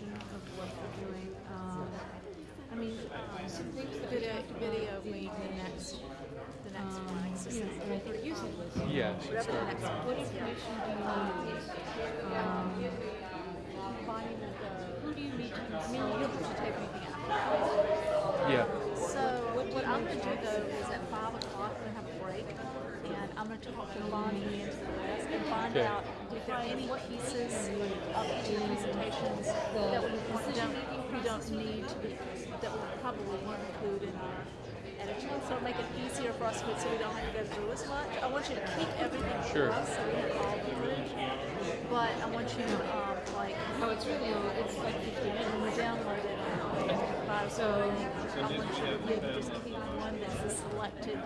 information of what they're doing. Um, I mean, video, video week, the next, the next one, I guess it's the And I think you said this. Yeah, should whatever the start. next one. What information do you need? Um, finding the, who do you need to, I mean, you don't have to take anything out. Yeah. So what I'm gonna do though is at five o'clock, we're gonna have a break, and I'm gonna talk to Bonnie and to the rest and find Okay. out if there are any pieces of each of the presentations that we want, don't, we don't need to be, that we probably won't include in our editing, so it'll make it easier for us, so we don't have to go through as much. I want you to keep everything for Sure. us, so we have all the footage, but I want you to, um, like, Oh, it's really, low. it's like fifty minutes. when we download it, um, by so I want you to maybe just keep one that's the selected,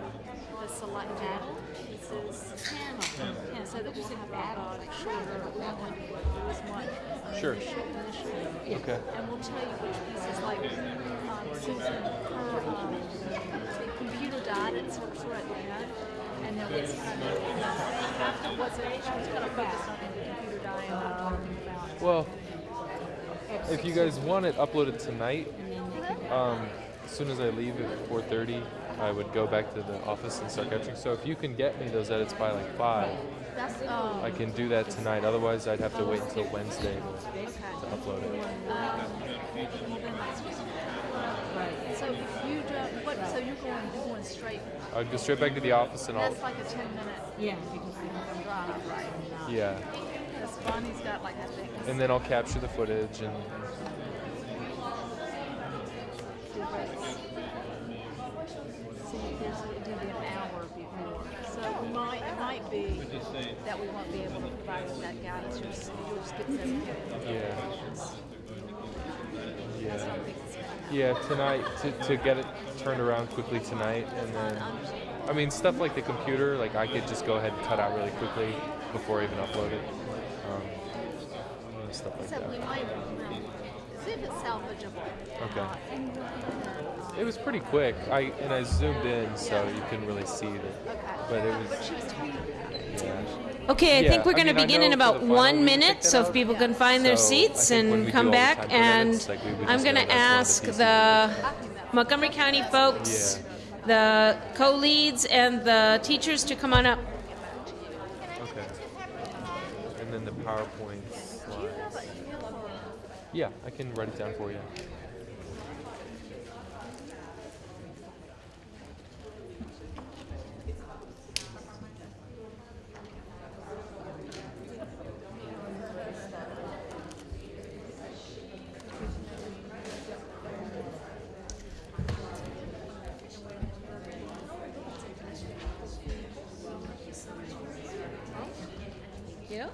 the selected pieces. Channel. And so that we'll have a uh, shorter, we don't want to go through as much. uh, Sure. initially. Okay. And we'll tell you which pieces, like, um, Susan, her, um, computer died and sort of, sort of at the end. And then what's kind of, you know, after what's it, kind of focused on the computer dying, not talking about. Well, if you guys want it uploaded tonight, um, as soon as I leave at 4:30, I would go back to the office and start capturing. So if you can get me those edits by like five, That's, um, I can do that tonight. Otherwise, I'd have to wait until Wednesday to, to upload it. Right. So if you don't, what, so you're going, you're going straight, I'll go straight back to the office and I'll. that's like a ten minute Yeah, because we have drive, right? Yeah, Because Bonnie's got like, I think, and then I'll capture the footage and. Two breaks. There's, it'll be an hour before. So we might, it might be that we won't be able to provide that guidance, you'll just, you'll just get them. Yeah. That's what I Yeah. think it's gonna happen. Yeah, tonight to, to get it turned around quickly tonight, and then I mean stuff like the computer, like I could just go ahead and cut out really quickly before I even upload it. Um, stuff like So we might, well, see if it's salvageable. Okay. Uh, It was pretty quick. I and I zoomed in, so you couldn't really see it. But it was. But she was tweeting. Yeah. Okay, I Yeah, think we're going to begin in about one minute, so if people can find their So, I seats and come do all the back, time and like, I'm going to that's one of the ask the Montgomery County folks, the co-leads, and the teachers to come on up. Okay. And then the PowerPoint Do you have slides. a feel for Yeah, I can write it down for. You? Yeah.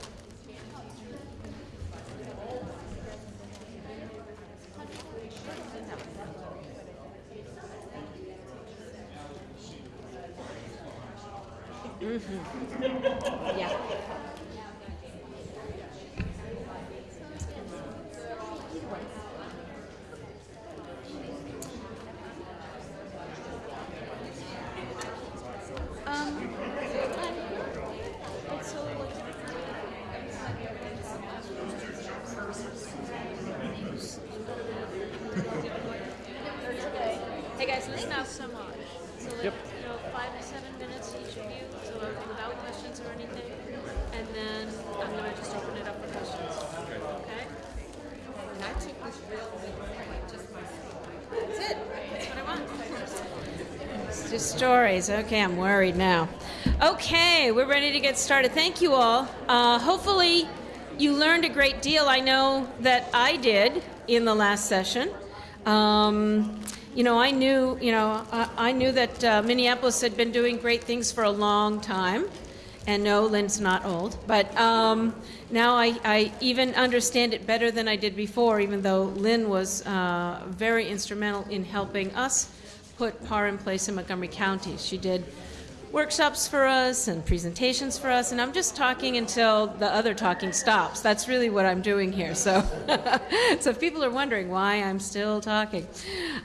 Um, it's so Hey guys, listen Thank you up. so much. So like, Yep. you know, five to seven minutes each of you, so without questions or anything. And then I'm gonna just open it up for questions. Okay? I took this real just. That's it. That's what I want. It's just stories. Okay, I'm worried now. Okay, we're ready to get started. Thank you all. Uh, hopefully, you learned a great deal. I know that I did in the last session. Um, you know, I knew, you know, I, I knew that uh, Minneapolis had been doing great things for a long time. And no, Lynn's not old, but um, now I, I even understand it better than I did before, even though Lynn was uh, very instrumental in helping us put PAR in place in Montgomery County. She did workshops for us and presentations for us, and I'm just talking until the other talking stops. That's really what I'm doing here. So, so if people are wondering why I'm still talking,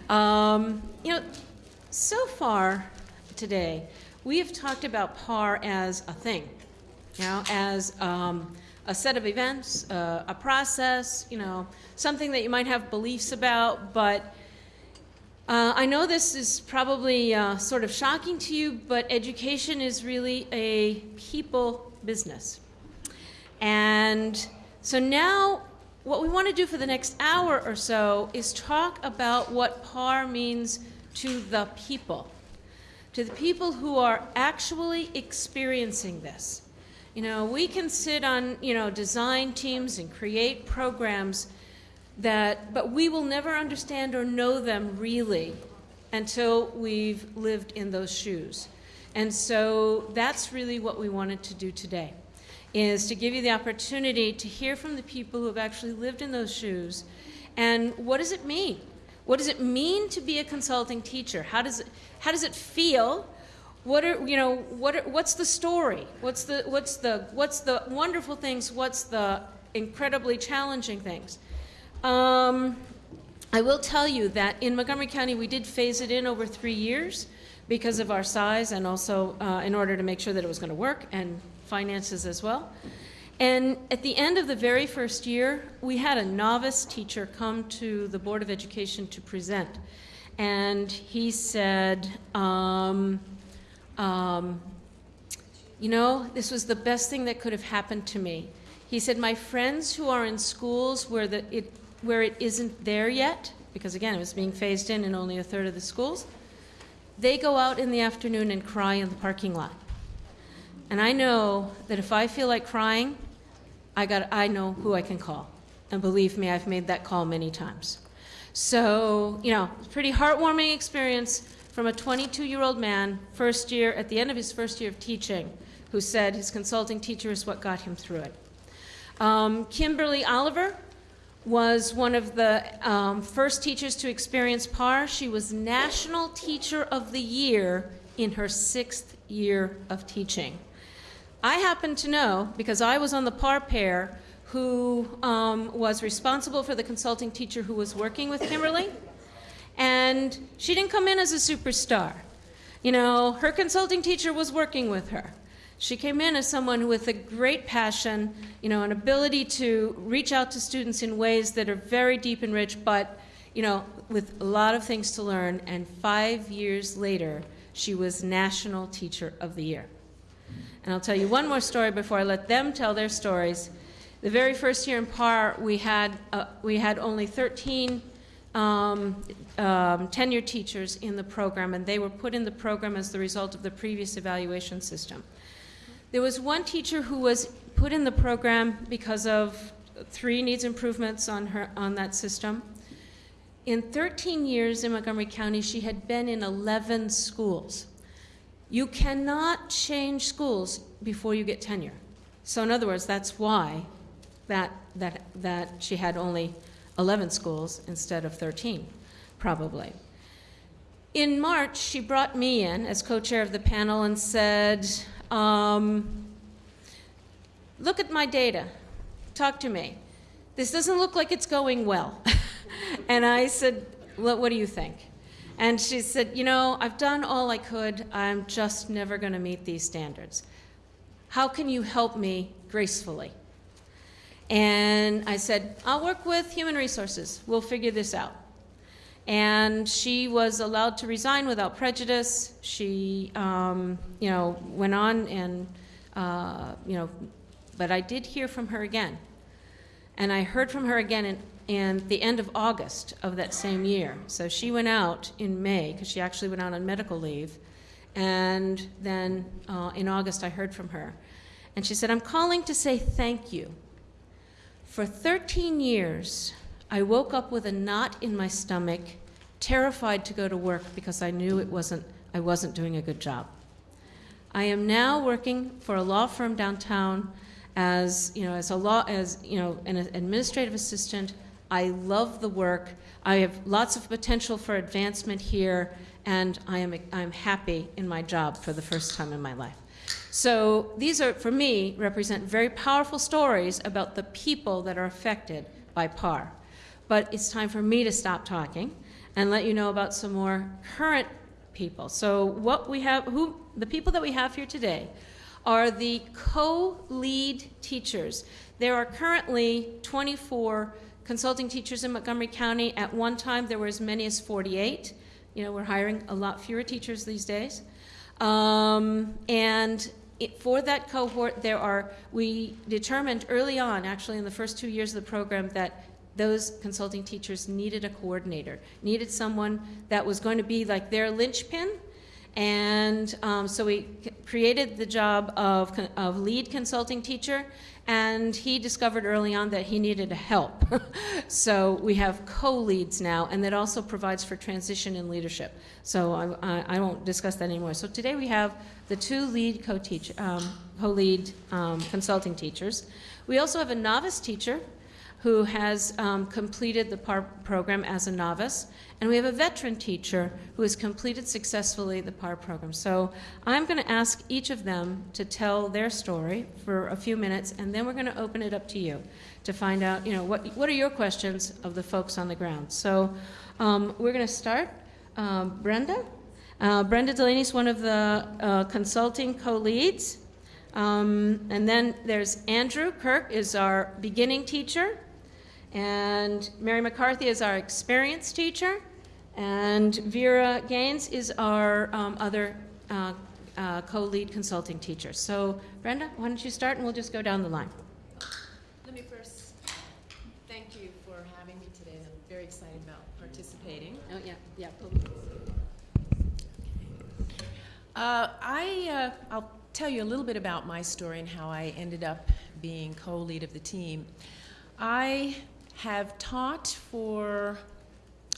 um, you know, so far today we have talked about PAR as a thing, you know, as um, a set of events, uh, a process, you know, something that you might have beliefs about, but uh, I know this is probably uh, sort of shocking to you, but education is really a people business. And so now, what we want to do for the next hour or so is talk about what PAR means to the people, to the people who are actually experiencing this. You know, we can sit on, you know, design teams and create programs that, but we will never understand or know them really until we've lived in those shoes. And so that's really what we wanted to do today, is to give you the opportunity to hear from the people who have actually lived in those shoes and what does it mean? What does it mean to be a consulting teacher? How does it, how does it feel? What are, you know, what are, what's the story? What's the, what's, the, what's the wonderful things? What's the incredibly challenging things? Um, I will tell you that in Montgomery County, we did phase it in over three years because of our size and also uh, in order to make sure that it was going to work and finances as well. And at the end of the very first year, we had a novice teacher come to the Board of Education to present. And he said, um, um, you know, this was the best thing that could have happened to me. He said, my friends who are in schools where the, it where it isn't there yet, because again, it was being phased in in only a third of the schools, they go out in the afternoon and cry in the parking lot. And I know that if I feel like crying, I, got, I know who I can call. And believe me, I've made that call many times. So, you know, pretty heartwarming experience from a 22-year-old man, first year, at the end of his first year of teaching, who said his consulting teacher is what got him through it. Um, Kimberly Oliver was one of the um, first teachers to experience PAR. She was National Teacher of the Year in her sixth year of teaching. I happen to know, because I was on the PAR pair, who um, was responsible for the consulting teacher who was working with Kimberly, and she didn't come in as a superstar. You know, her consulting teacher was working with her. She came in as someone with a great passion, you know, an ability to reach out to students in ways that are very deep and rich, but, you know, with a lot of things to learn. And five years later, she was National Teacher of the Year. And I'll tell you one more story before I let them tell their stories. The very first year in PAR, we had, uh, we had only 13 um, um, tenured teachers in the program, and they were put in the program as the result of the previous evaluation system. There was one teacher who was put in the program because of three needs improvements on, her, on that system. In 13 years in Montgomery County, she had been in 11 schools. You cannot change schools before you get tenure. So in other words, that's why that, that, that she had only 11 schools instead of 13, probably. In March, she brought me in as co-chair of the panel and said, um, look at my data. Talk to me. This doesn't look like it's going well. and I said, well, what do you think? And she said, you know, I've done all I could. I'm just never going to meet these standards. How can you help me gracefully? And I said, I'll work with human resources. We'll figure this out and she was allowed to resign without prejudice. She, um, you know, went on and, uh, you know, but I did hear from her again. And I heard from her again in, in the end of August of that same year. So she went out in May, because she actually went out on medical leave. And then uh, in August, I heard from her. And she said, I'm calling to say thank you. For 13 years, I woke up with a knot in my stomach, terrified to go to work because I knew it wasn't, I wasn't doing a good job. I am now working for a law firm downtown as, you know, as a law, as, you know, an administrative assistant. I love the work. I have lots of potential for advancement here, and I am, I'm happy in my job for the first time in my life. So these are, for me, represent very powerful stories about the people that are affected by PAR. But it's time for me to stop talking and let you know about some more current people. So what we have, who, the people that we have here today are the co-lead teachers. There are currently 24 consulting teachers in Montgomery County. At one time, there were as many as 48. You know, we're hiring a lot fewer teachers these days. Um, and it, for that cohort, there are, we determined early on, actually in the first two years of the program, that those consulting teachers needed a coordinator, needed someone that was going to be like their linchpin. And um, so we created the job of, of lead consulting teacher, and he discovered early on that he needed help. so we have co-leads now, and that also provides for transition in leadership. So I, I, I won't discuss that anymore. So today we have the two lead co-teach, um, co-lead um, consulting teachers. We also have a novice teacher who has um, completed the PAR program as a novice, and we have a veteran teacher who has completed successfully the PAR program. So I'm going to ask each of them to tell their story for a few minutes, and then we're going to open it up to you to find out, you know, what, what are your questions of the folks on the ground. So um, we're going to start. Um, Brenda? Uh, Brenda Delaney is one of the uh, consulting co-leads. Um, and then there's Andrew Kirk is our beginning teacher. And Mary McCarthy is our experienced teacher. And Vera Gaines is our um, other uh, uh, co-lead consulting teacher. So Brenda, why don't you start and we'll just go down the line. Let me first thank you for having me today. I'm very excited about participating. Oh, yeah, yeah. Uh, I, uh, I'll tell you a little bit about my story and how I ended up being co-lead of the team. I have taught for,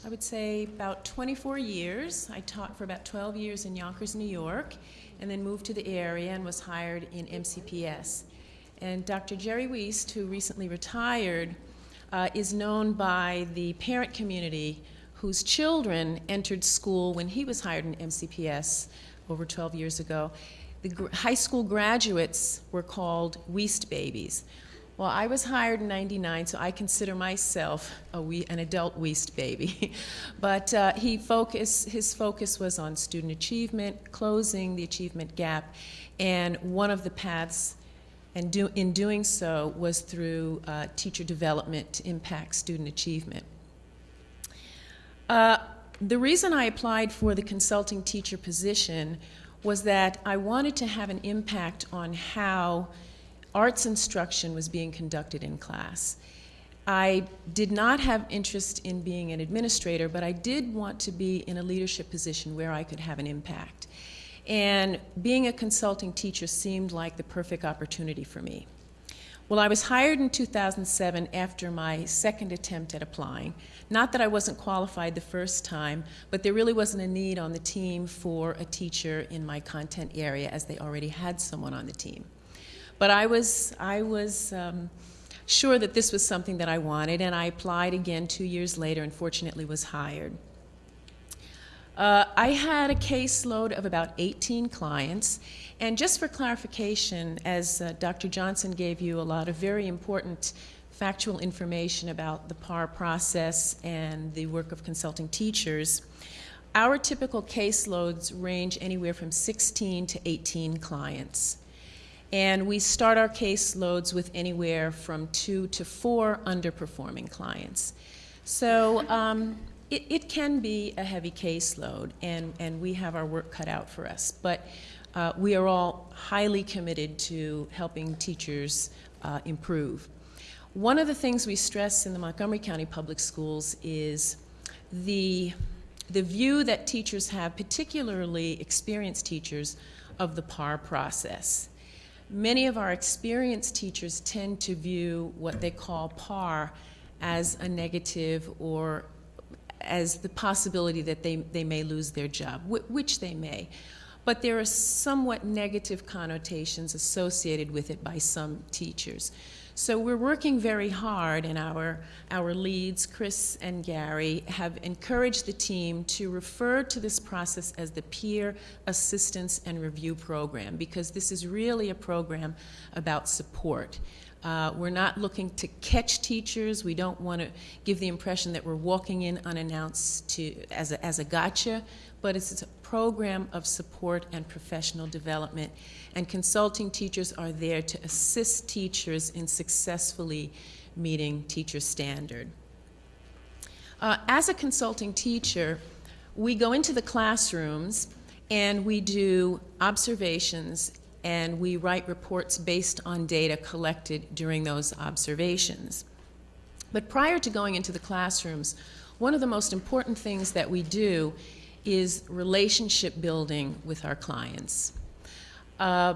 I would say, about 24 years. I taught for about 12 years in Yonkers, New York, and then moved to the area and was hired in MCPS. And Dr. Jerry Weast, who recently retired, uh, is known by the parent community whose children entered school when he was hired in MCPS over 12 years ago. The high school graduates were called Weast babies. Well, I was hired in 99, so I consider myself a we, an adult Weast baby. but uh, he focus, his focus was on student achievement, closing the achievement gap, and one of the paths and do, in doing so was through uh, teacher development to impact student achievement. Uh, the reason I applied for the consulting teacher position was that I wanted to have an impact on how arts instruction was being conducted in class. I did not have interest in being an administrator, but I did want to be in a leadership position where I could have an impact. And being a consulting teacher seemed like the perfect opportunity for me. Well, I was hired in 2007 after my second attempt at applying. Not that I wasn't qualified the first time, but there really wasn't a need on the team for a teacher in my content area as they already had someone on the team. But I was, I was um, sure that this was something that I wanted, and I applied again two years later and fortunately was hired. Uh, I had a caseload of about 18 clients, and just for clarification, as uh, Dr. Johnson gave you a lot of very important factual information about the PAR process and the work of consulting teachers, our typical caseloads range anywhere from 16 to 18 clients. And we start our caseloads with anywhere from two to four underperforming clients. So um, it, it, can be a heavy caseload, and, and we have our work cut out for us. But uh, we are all highly committed to helping teachers uh, improve. One of the things we stress in the Montgomery County Public Schools is the, the view that teachers have, particularly experienced teachers, of the PAR process. Many of our experienced teachers tend to view what they call PAR as a negative or as the possibility that they, they may lose their job, which they may. But there are somewhat negative connotations associated with it by some teachers. So we're working very hard, and our, our leads, Chris and Gary, have encouraged the team to refer to this process as the Peer Assistance and Review Program, because this is really a program about support. Uh, we're not looking to catch teachers. We don't want to give the impression that we're walking in unannounced to, as, a, as a gotcha, but it's a program of support and professional development. And consulting teachers are there to assist teachers in successfully meeting teacher standard. Uh, as a consulting teacher, we go into the classrooms and we do observations and we write reports based on data collected during those observations. But prior to going into the classrooms, one of the most important things that we do is relationship building with our clients. Uh,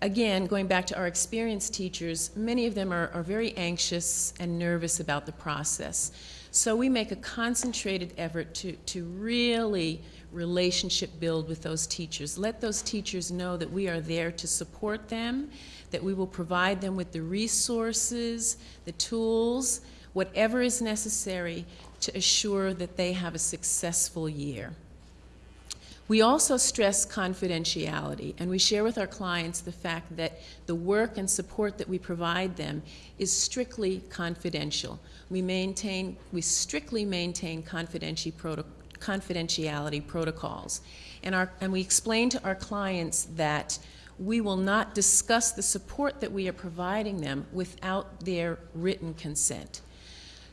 again, going back to our experienced teachers, many of them are, are very anxious and nervous about the process. So we make a concentrated effort to, to really relationship build with those teachers. Let those teachers know that we are there to support them, that we will provide them with the resources, the tools, whatever is necessary to assure that they have a successful year. We also stress confidentiality, and we share with our clients the fact that the work and support that we provide them is strictly confidential. We maintain, we strictly maintain confidentiality protocols. And, our, and we explain to our clients that we will not discuss the support that we are providing them without their written consent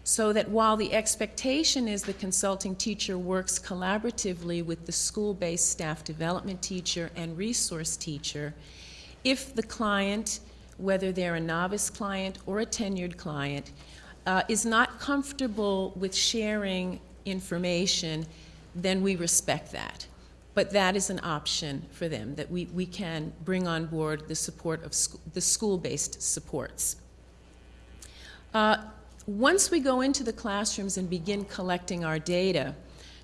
so that while the expectation is the consulting teacher works collaboratively with the school-based staff development teacher and resource teacher, if the client, whether they're a novice client or a tenured client, uh, is not comfortable with sharing information, then we respect that. But that is an option for them, that we, we can bring on board the support of sc the school-based supports. Uh, once we go into the classrooms and begin collecting our data,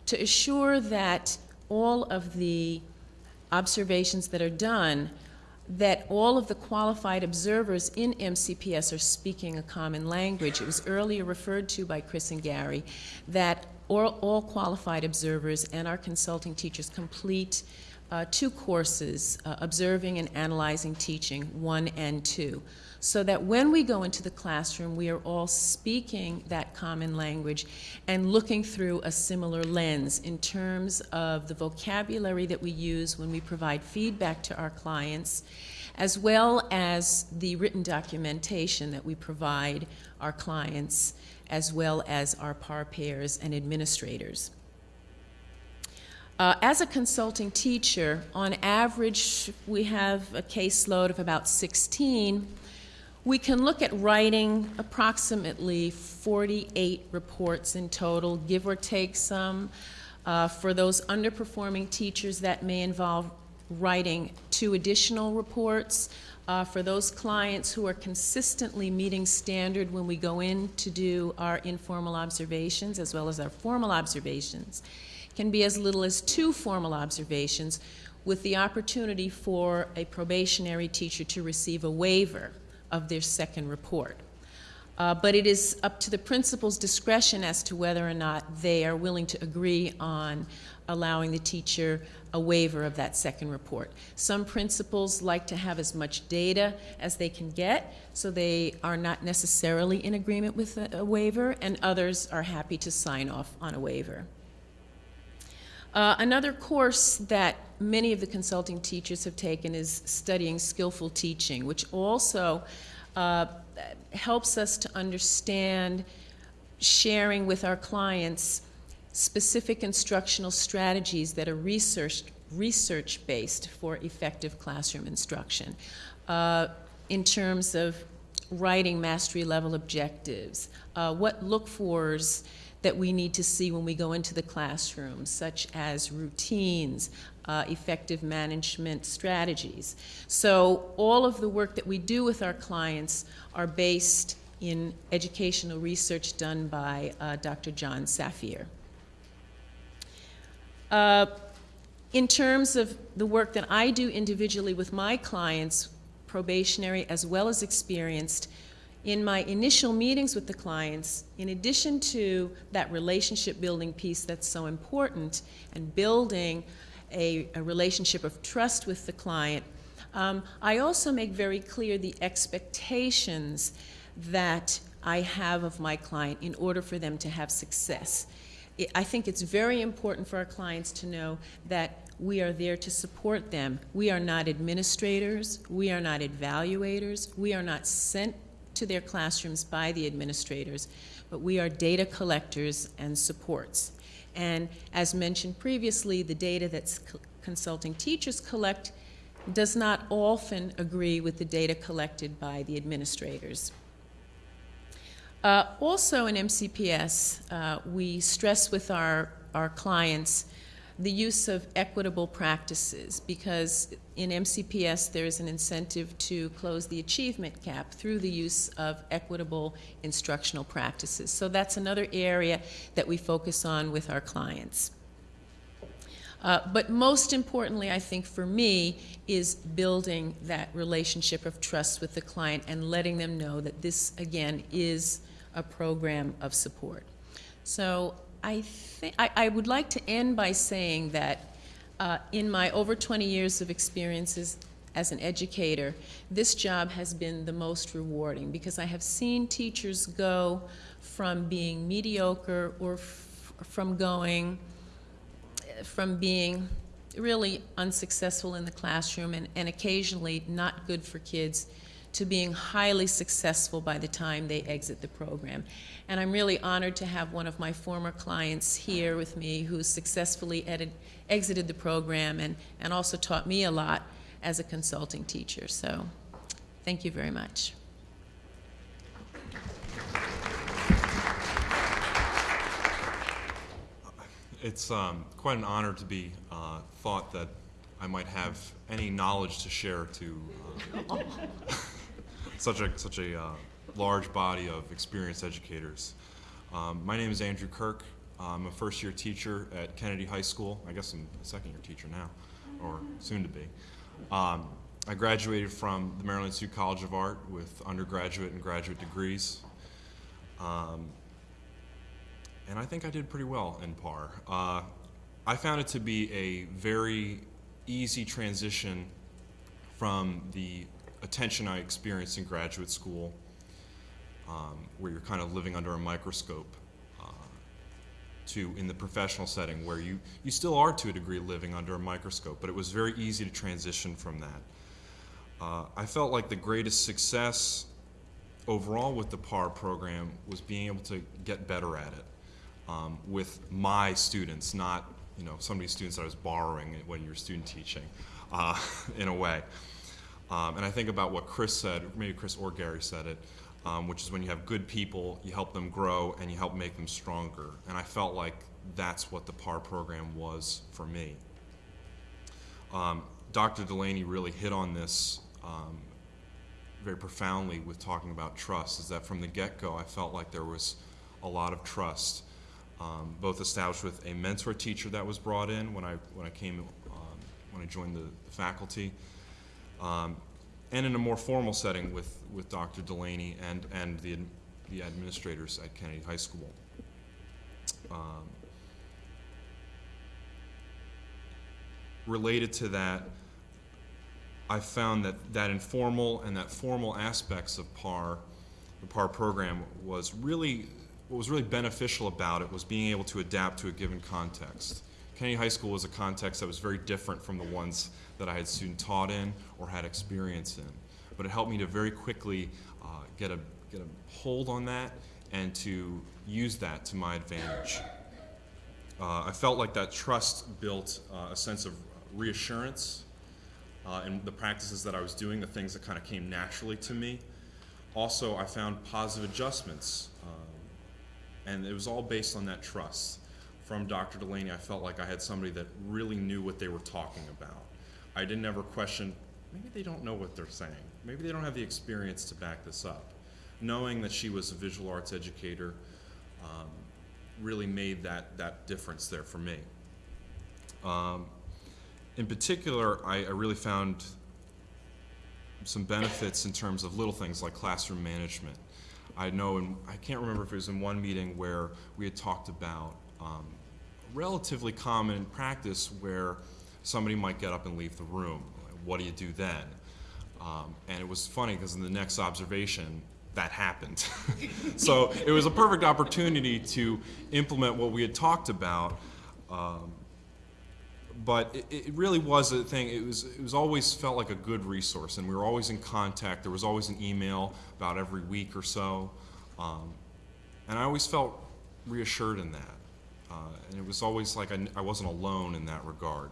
to assure that all of the observations that are done, that all of the qualified observers in MCPS are speaking a common language. It was earlier referred to by Chris and Gary that all, all qualified observers and our consulting teachers complete uh, two courses, uh, Observing and Analyzing Teaching, one and two so that when we go into the classroom, we are all speaking that common language and looking through a similar lens in terms of the vocabulary that we use when we provide feedback to our clients, as well as the written documentation that we provide our clients, as well as our par pairs and administrators. Uh, as a consulting teacher, on average, we have a caseload of about 16 we can look at writing approximately 48 reports in total, give or take some. Uh, for those underperforming teachers, that may involve writing two additional reports. Uh, for those clients who are consistently meeting standard when we go in to do our informal observations as well as our formal observations, can be as little as two formal observations with the opportunity for a probationary teacher to receive a waiver of their second report. Uh, but it is up to the principal's discretion as to whether or not they are willing to agree on allowing the teacher a waiver of that second report. Some principals like to have as much data as they can get, so they are not necessarily in agreement with a, a waiver, and others are happy to sign off on a waiver. Uh, another course that many of the consulting teachers have taken is studying skillful teaching, which also uh, helps us to understand sharing with our clients specific instructional strategies that are research, research-based for effective classroom instruction uh, in terms of writing mastery level objectives, uh, what look-fors that we need to see when we go into the classroom, such as routines, uh, effective management strategies. So all of the work that we do with our clients are based in educational research done by uh, Dr. Jon Saphier. Uh, in terms of the work that I do individually with my clients, probationary as well as experienced, in my initial meetings with the clients, in addition to that relationship building piece that's so important and building a, a relationship of trust with the client, Um, I also make very clear the expectations that I have of my client in order for them to have success. I- I think it's very important for our clients to know that we are there to support them. We are not administrators, we are not evaluators, we are not sent to their classrooms by the administrators, but we are data collectors and supports. And as mentioned previously, the data that consulting teachers collect does not often agree with the data collected by the administrators. Uh, also in MCPS, uh, we stress with our, our clients the use of equitable practices because in MCPS there is an incentive to close the achievement gap through the use of equitable instructional practices. So that's another area that we focus on with our clients. Uh, but most importantly, I think for me, is building that relationship of trust with the client and letting them know that this, again, is a program of support. So I think I, I would like to end by saying that uh, in my over 20 years of experiences as an educator, this job has been the most rewarding because I have seen teachers go from being mediocre or from going from being really unsuccessful in the classroom and, and occasionally not good for kids to being highly successful by the time they exit the program. And I'm really honored to have one of my former clients here with me who successfully edit, exited the program and, and also taught me a lot as a consulting teacher. So thank you very much. It's um, quite an honor to be uh, thought that I might have any knowledge to share to uh, such a such a uh, large body of experienced educators. Um, my name is Andrew Kirk. I'm a first-year teacher at Kennedy High School. I guess I'm a second-year teacher now, or soon to be. Um, I graduated from the Maryland Institute College of Art with undergraduate and graduate degrees. Um, and I think I did pretty well in PAR. Uh, I found it to be a very easy transition from the attention I experienced in graduate school, um, where you're kind of living under a microscope, uh, to in the professional setting, where you, you still are to a degree living under a microscope, but it was very easy to transition from that. Uh, I felt like the greatest success overall with the PAR program was being able to get better at it um, with my students, not you know some of these students I was borrowing when you're student teaching, uh, in a way. Um, and I think about what Chris said, maybe Chris or Gary said it, um, which is when you have good people, you help them grow and you help make them stronger. And I felt like that's what the PAR program was for me. Um, Dr. Delaney really hit on this um, very profoundly with talking about trust. Is that from the get-go, I felt like there was a lot of trust um, both established with a mentor teacher that was brought in when I when I came um, when I joined the, the faculty, um, and in a more formal setting with with Dr. Delaney and and the the administrators at Kennedy High School. Um, related to that, I found that that informal and that formal aspects of PAR, the PAR program, was really what was really beneficial about it was being able to adapt to a given context. Kennedy High School was a context that was very different from the ones that I had student taught in or had experience in. But it helped me to very quickly uh, get, a, get a hold on that and to use that to my advantage. Uh, I felt like that trust built uh, a sense of reassurance uh, in the practices that I was doing, the things that kind of came naturally to me. Also, I found positive adjustments um, and it was all based on that trust. From Dr. Delaney, I felt like I had somebody that really knew what they were talking about. I didn't ever question, maybe they don't know what they're saying. Maybe they don't have the experience to back this up. Knowing that she was a visual arts educator um, really made that, that difference there for me. Um, in particular, I, I really found some benefits in terms of little things like classroom management. I know, and I can't remember if it was in one meeting where we had talked about um, relatively common in practice where somebody might get up and leave the room. What do you do then? Um, and it was funny because in the next observation, that happened. so it was a perfect opportunity to implement what we had talked about. Um, but it, it really was a thing. It was it was always felt like a good resource, and we were always in contact. There was always an email about every week or so, um, and I always felt reassured in that. Uh, and it was always like I, I wasn't alone in that regard.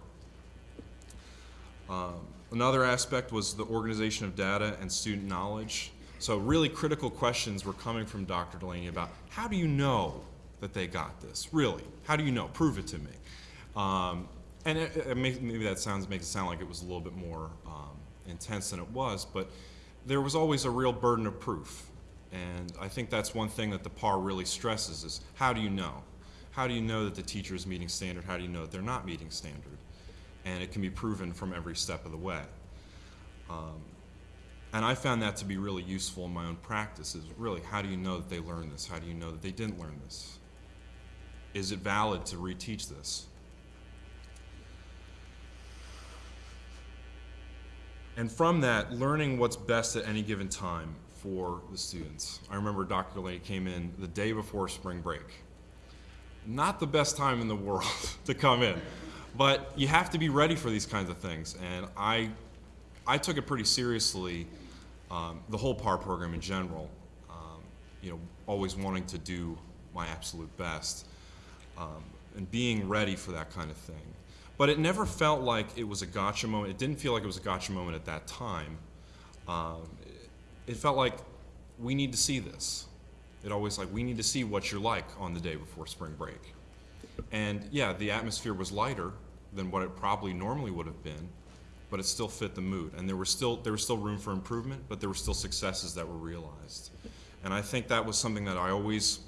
Um, another aspect was the organization of data and student knowledge. So really critical questions were coming from Dr. Delaney about how do you know that they got this? Really, how do you know? Prove it to me. Um, and it, it may, maybe that sounds makes it sound like it was a little bit more um, intense than it was, but there was always a real burden of proof. And I think that's one thing that the PAR really stresses is how do you know? How do you know that the teacher is meeting standard? How do you know that they're not meeting standard? And it can be proven from every step of the way. Um, and I found that to be really useful in my own practice is really how do you know that they learned this? How do you know that they didn't learn this? Is it valid to reteach this? And from that, learning what's best at any given time for the students. I remember Dr. Delaney came in the day before spring break. Not the best time in the world to come in, but you have to be ready for these kinds of things. And I, I took it pretty seriously, um, the whole PAR program in general, um, you know, always wanting to do my absolute best um, and being ready for that kind of thing. But it never felt like it was a gotcha moment. It didn't feel like it was a gotcha moment at that time. Um, it, it felt like we need to see this. It always like we need to see what you're like on the day before spring break. And yeah, the atmosphere was lighter than what it probably normally would have been, but it still fit the mood. And there was still there was still room for improvement, but there were still successes that were realized. And I think that was something that I always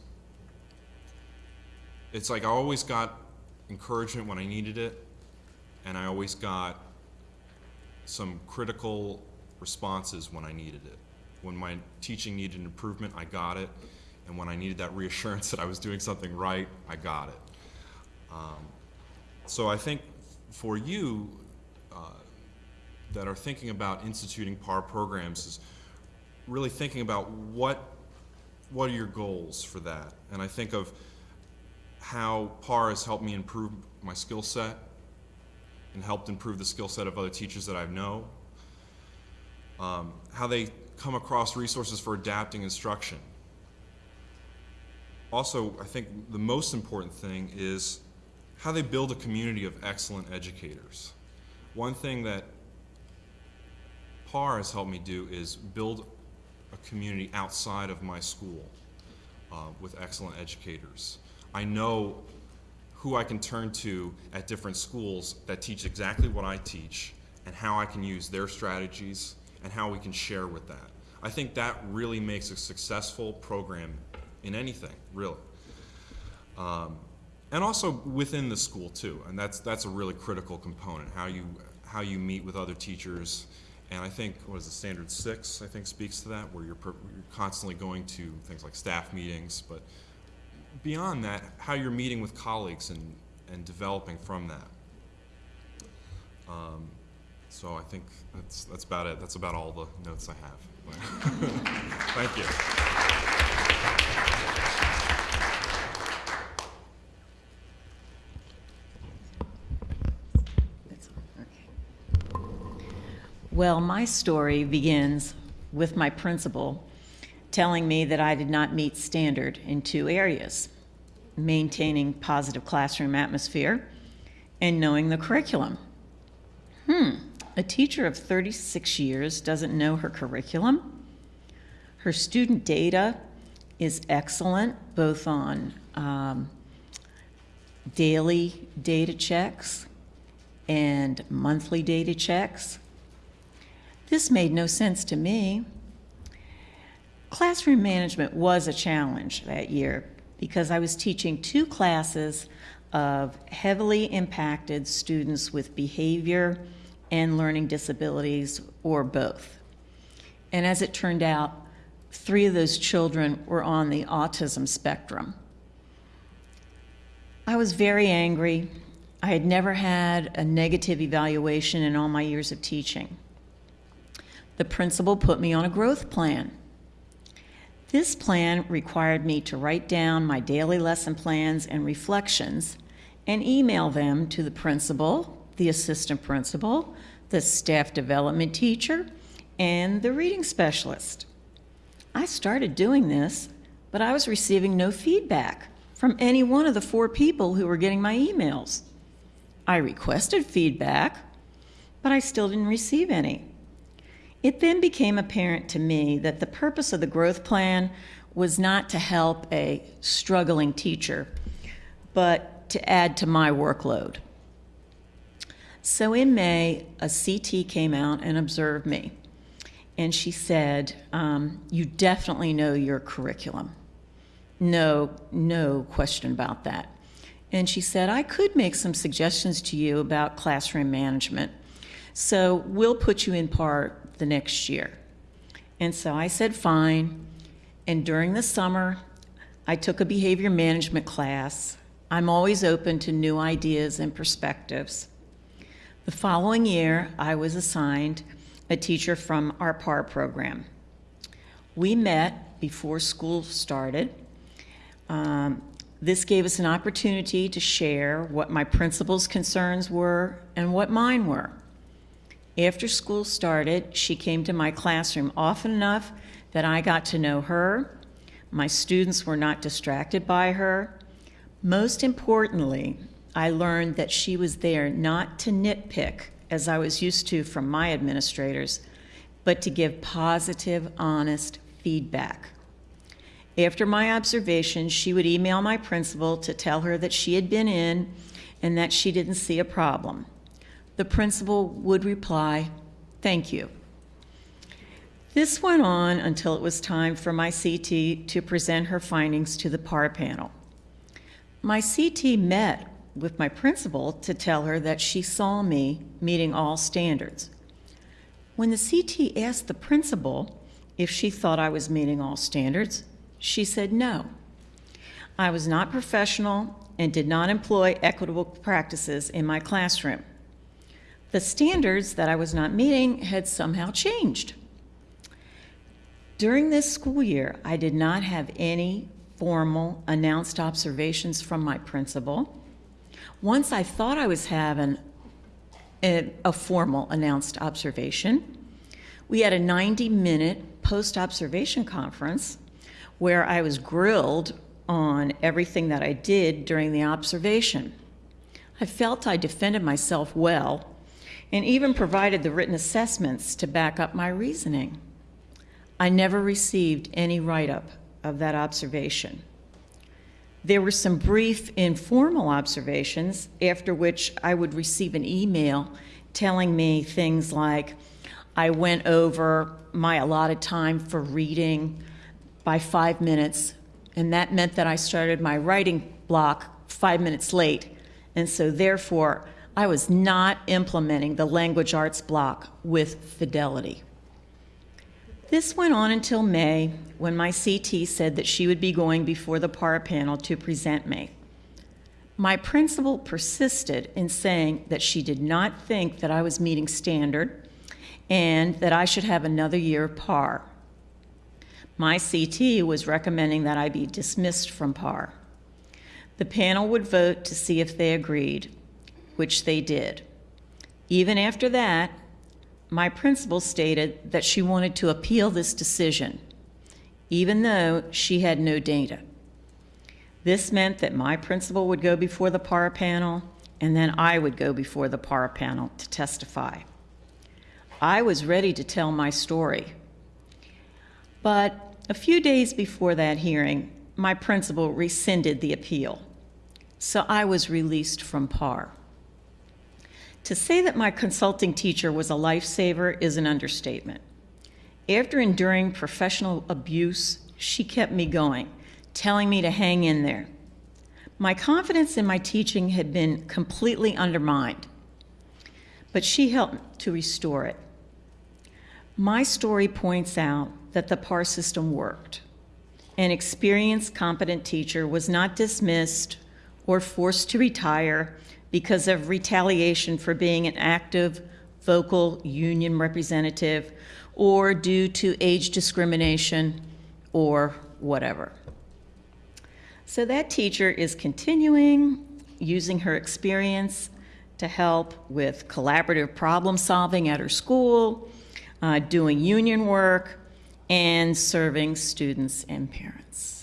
it's like I always got encouragement when I needed it, and I always got some critical responses when I needed it. When my teaching needed improvement, I got it, and when I needed that reassurance that I was doing something right, I got it. Um, so I think for you uh, that are thinking about instituting PAR programs is really thinking about what what are your goals for that, and I think of how PAR has helped me improve my skill set and helped improve the skill set of other teachers that I know. Um, how they come across resources for adapting instruction. Also, I think the most important thing is how they build a community of excellent educators. One thing that PAR has helped me do is build a community outside of my school uh, with excellent educators. I know who I can turn to at different schools that teach exactly what I teach and how I can use their strategies and how we can share with that. I think that really makes a successful program in anything, really. Um, and also within the school too, and that's that's a really critical component. How you how you meet with other teachers, and I think what is the standard six? I think speaks to that, where you're, you're constantly going to things like staff meetings, but beyond that, how you're meeting with colleagues and, and developing from that. Um, so I think that's, that's about it. That's about all the notes I have. Thank you. Well, my story begins with my principal telling me that I did not meet standard in two areas maintaining positive classroom atmosphere and knowing the curriculum. Hmm, a teacher of 36 years doesn't know her curriculum. Her student data is excellent, both on um, daily data checks and monthly data checks. This made no sense to me. Classroom management was a challenge that year because I was teaching two classes of heavily impacted students with behavior and learning disabilities, or both. And as it turned out, three of those children were on the autism spectrum. I was very angry. I had never had a negative evaluation in all my years of teaching. the principal put me on a growth plan. This plan required me to write down my daily lesson plans and reflections and email them to the principal, the assistant principal, the staff development teacher, and the reading specialist. I started doing this, but I was receiving no feedback from any one of the four people who were getting my emails. I requested feedback, but I still didn't receive any. It then became apparent to me that the purpose of the growth plan was not to help a struggling teacher, but to add to my workload. So in May, a CT came out and observed me. And she said, um, You definitely know your curriculum. No, no question about that. And she said, I could make some suggestions to you about classroom management. So we'll put you in part the next year. And so I said, fine. And during the summer, I took a behavior management class. I'm always open to new ideas and perspectives. The following year, I was assigned a teacher from our PAR program. We met before school started. Um, this gave us an opportunity to share what my principal's concerns were and what mine were. After school started, she came to my classroom often enough that I got to know her. My students were not distracted by her. Most importantly, I learned that she was there not to nitpick, as I was used to from my administrators, but to give positive, honest feedback. After my observation, she would email my principal to tell her that she had been in and that she didn't see a problem. The principal would reply, Thank you. This went on until it was time for my CT to present her findings to the PAR panel. My CT met with my principal to tell her that she saw me meeting all standards. When the CT asked the principal if she thought I was meeting all standards, she said no. I was not professional and did not employ equitable practices in my classroom. The standards that I was not meeting had somehow changed. During this school year, I did not have any formal announced observations from my principal. Once I thought I was having a, a formal announced observation, we had a 90 minute post observation conference where I was grilled on everything that I did during the observation. I felt I defended myself well and even provided the written assessments to back up my reasoning. I never received any write up of that observation. There were some brief informal observations, after which I would receive an email telling me things like, I went over my allotted time for reading by five minutes, and that meant that I started my writing block five minutes late. And so, therefore, I was not implementing the language arts block with fidelity. This went on until May, when my CT said that she would be going before the PAR panel to present me. My principal persisted in saying that she did not think that I was meeting standard and that I should have another year of PAR. My CT was recommending that I be dismissed from PAR. The panel would vote to see if they agreed, which they did. Even after that, my principal stated that she wanted to appeal this decision, even though she had no data. This meant that my principal would go before the PAR panel, and then I would go before the PAR panel to testify. I was ready to tell my story. But a few days before that hearing, my principal rescinded the appeal, so I was released from PAR. To say that my consulting teacher was a lifesaver is an understatement. After enduring professional abuse, she kept me going, telling me to hang in there. My confidence in my teaching had been completely undermined, but she helped to restore it. My story points out that the PAR system worked. An experienced, competent teacher was not dismissed or forced to retire because of retaliation for being an active, vocal union representative or due to age discrimination or whatever. So that teacher is continuing using her experience to help with collaborative problem solving at her school, uh, doing union work, and serving students and parents.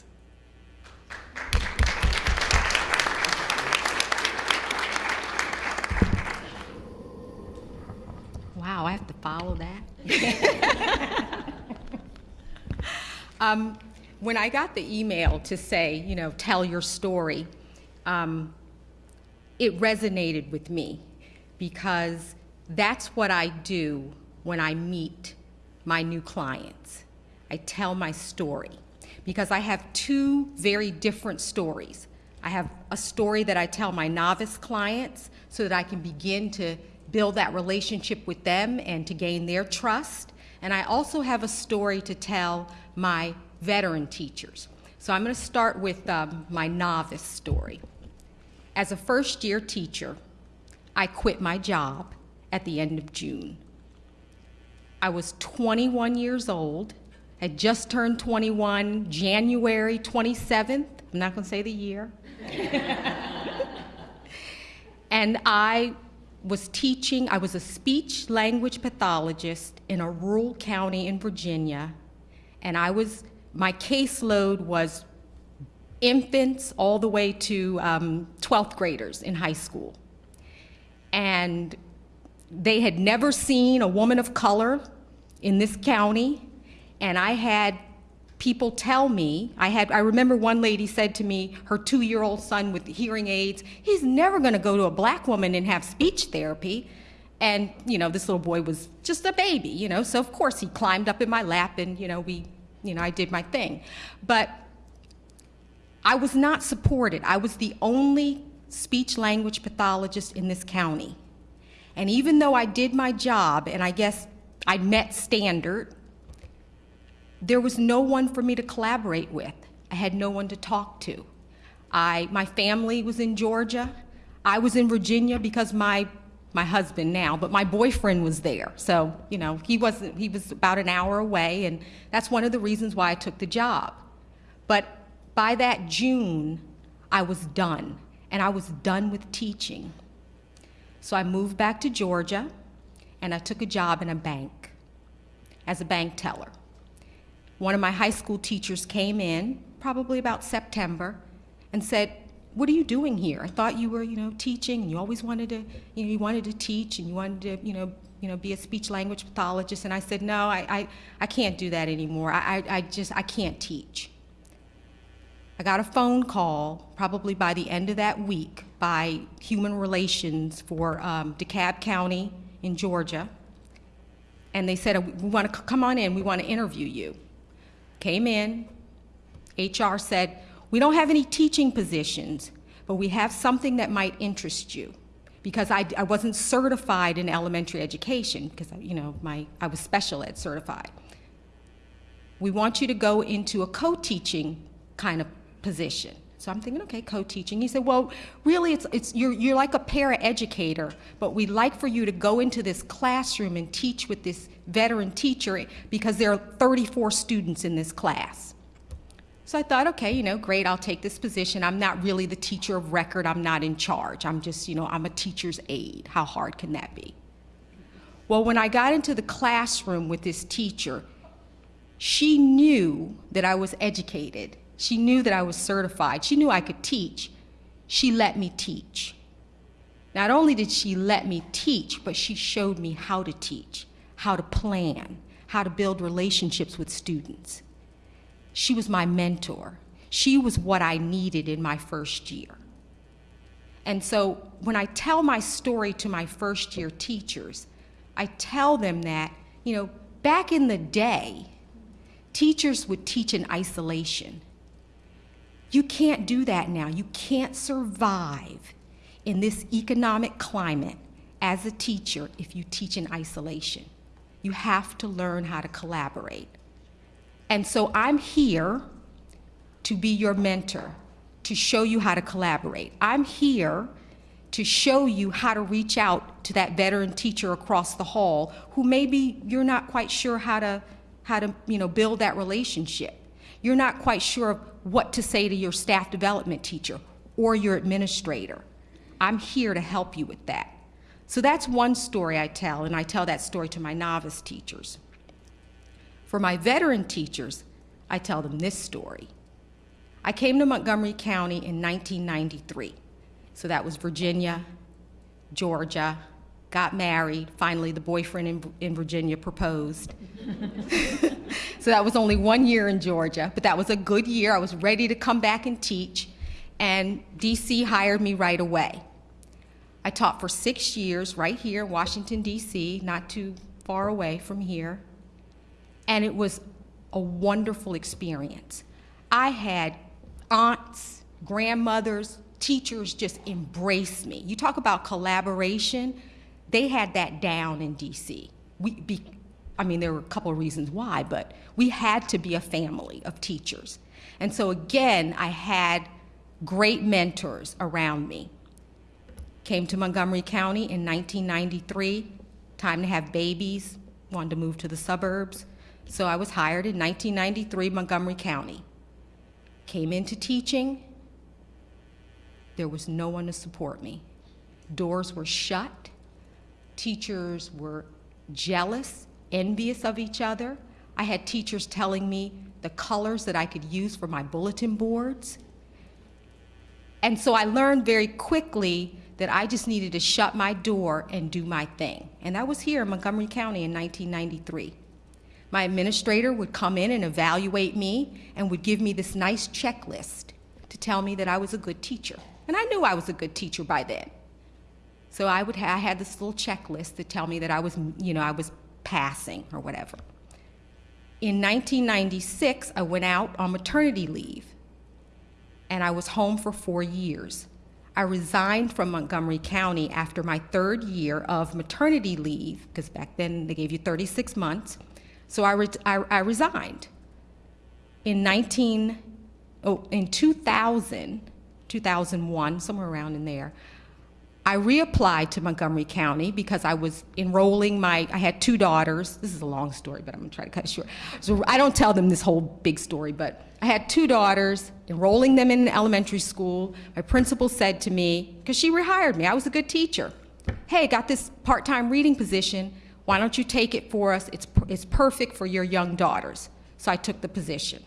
I have to follow that. um, when I got the email to say, you know, tell your story, um, it resonated with me because that's what I do when I meet my new clients. I tell my story because I have two very different stories. I have a story that I tell my novice clients so that I can begin to build that relationship with them and to gain their trust. And I also have a story to tell my veteran teachers. So I'm going to start with um, my novice story. As a first year teacher, I quit my job at the end of June. I was 21 years old, had just turned 21 January 27th. I'm not going to say the year. and I was teaching, I was a speech language pathologist in a rural county in Virginia, and I was, my caseload was infants all the way to um, 12th graders in high school. And they had never seen a woman of color in this county, and I had people tell me i had i remember one lady said to me her two-year-old son with hearing aids he's never going to go to a black woman and have speech therapy. And you know this little boy was just a baby you know so of course he climbed up in my lap and you know we you know i did my thing. But i was not supported. I was the only speech language pathologist in this county. And even though i did my job and i guess i met standard there was no one for me to collaborate with. I had no one to talk to. I, my family was in Georgia. I was in Virginia because my, my husband now, but my boyfriend was there. So, you know, he, wasn't, he was about an hour away, and that's one of the reasons why I took the job. But by that June, I was done, and I was done with teaching. So I moved back to Georgia, and I took a job in a bank as a bank teller one of my high school teachers came in, probably about September, and said, what are you doing here? I thought you were, you know, teaching, and you always wanted to, you know, you wanted to teach, and you wanted to, you know, you know, be a speech language pathologist. And I said, no, I, I, I can't do that anymore. I, I, I just, I can't teach. I got a phone call, probably by the end of that week, by Human Relations for um, DeKalb County in Georgia. And they said, we want to come on in, we want to interview you came in, HR said, we don't have any teaching positions, but we have something that might interest you. Because I, I wasn't certified in elementary education, because you know, my, I was special ed certified. We want you to go into a co-teaching kind of position. So I'm thinking, okay, co-teaching. He said, well, really, it's, it's, you're, you're like a para-educator, but we'd like for you to go into this classroom and teach with this veteran teacher because there are 34 students in this class. So I thought, okay, you know, great, I'll take this position. I'm not really the teacher of record. I'm not in charge. I'm just, you know, I'm a teacher's aide. How hard can that be? Well, when I got into the classroom with this teacher, she knew that I was educated she knew that I was certified. She knew I could teach. She let me teach. Not only did she let me teach, but she showed me how to teach, how to plan, how to build relationships with students. She was my mentor. She was what I needed in my first year. And so when I tell my story to my first year teachers, I tell them that, you know, back in the day, teachers would teach in isolation. You can't do that now. You can't survive in this economic climate as a teacher if you teach in isolation. You have to learn how to collaborate. And so I'm here to be your mentor, to show you how to collaborate. I'm here to show you how to reach out to that veteran teacher across the hall who maybe you're not quite sure how to, how to you know, build that relationship. You're not quite sure of what to say to your staff development teacher or your administrator. I'm here to help you with that. So that's one story I tell, and I tell that story to my novice teachers. For my veteran teachers, I tell them this story. I came to Montgomery County in 1993. So that was Virginia, Georgia, got married. Finally, the boyfriend in, in Virginia proposed. so that was only one year in Georgia, but that was a good year. I was ready to come back and teach, and DC hired me right away. I taught for six years right here in Washington, D.C., not too far away from here. And it was a wonderful experience. I had aunts, grandmothers, teachers just embrace me. You talk about collaboration, they had that down in D.C. We, be, I mean, there were a couple of reasons why, but we had to be a family of teachers. And so, again, I had great mentors around me. Came to Montgomery County in 1993, time to have babies, wanted to move to the suburbs. So I was hired in 1993, Montgomery County. Came into teaching, there was no one to support me. Doors were shut, teachers were jealous, envious of each other. I had teachers telling me the colors that I could use for my bulletin boards. And so I learned very quickly that I just needed to shut my door and do my thing. And that was here in Montgomery County in 1993. My administrator would come in and evaluate me and would give me this nice checklist to tell me that I was a good teacher. And I knew I was a good teacher by then. So I would I had this little checklist to tell me that I was, you know, I was passing or whatever. In 1996, I went out on maternity leave and I was home for four years. I resigned from Montgomery County after my third year of maternity leave, because back then they gave you 36 months. So I, re- I, I resigned. In 19, oh, in 2000, 2001, somewhere around in there, I reapplied to Montgomery County because I was enrolling my, I had two daughters. This is a long story, but I'm gonna try to cut it short. So I don't tell them this whole big story, but I had two daughters, enrolling them in elementary school. My principal said to me, because she rehired me, I was a good teacher. Hey, got this part-time reading position. Why don't you take it for us? It's, it's perfect for your young daughters. So I took the position.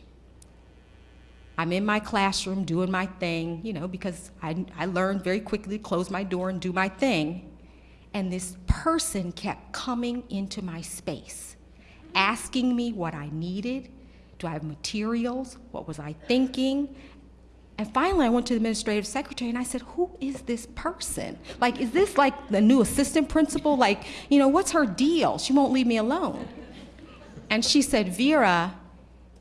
I'm in my classroom doing my thing, you know, because I, I learned very quickly to close my door and do my thing. And this person kept coming into my space, asking me what I needed. Do I have materials? What was I thinking? And finally, I went to the administrative secretary and I said, Who is this person? Like, is this like the new assistant principal? Like, you know, what's her deal? She won't leave me alone. And she said, Vera,